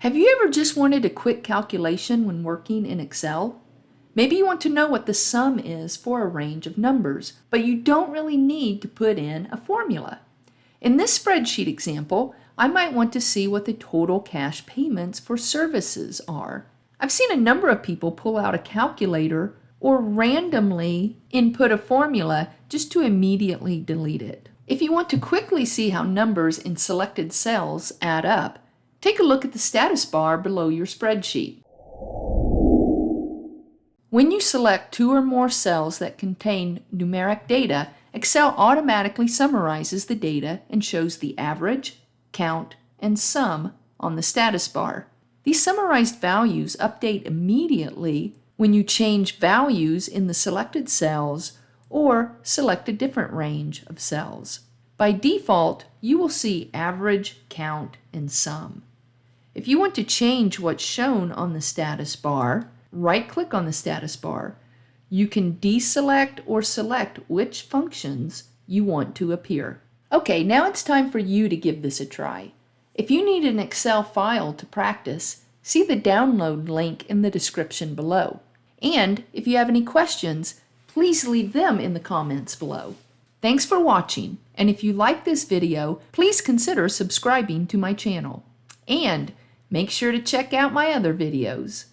Have you ever just wanted a quick calculation when working in Excel? Maybe you want to know what the sum is for a range of numbers, but you don't really need to put in a formula. In this spreadsheet example, I might want to see what the total cash payments for services are. I've seen a number of people pull out a calculator or randomly input a formula just to immediately delete it. If you want to quickly see how numbers in selected cells add up, Take a look at the status bar below your spreadsheet. When you select two or more cells that contain numeric data, Excel automatically summarizes the data and shows the average, count, and sum on the status bar. These summarized values update immediately when you change values in the selected cells or select a different range of cells. By default, you will see average, count, and sum. If you want to change what's shown on the status bar, right-click on the status bar. You can deselect or select which functions you want to appear. Okay, now it's time for you to give this a try. If you need an Excel file to practice, see the download link in the description below. And if you have any questions, please leave them in the comments below. Thanks for watching, and if you like this video, please consider subscribing to my channel. And Make sure to check out my other videos.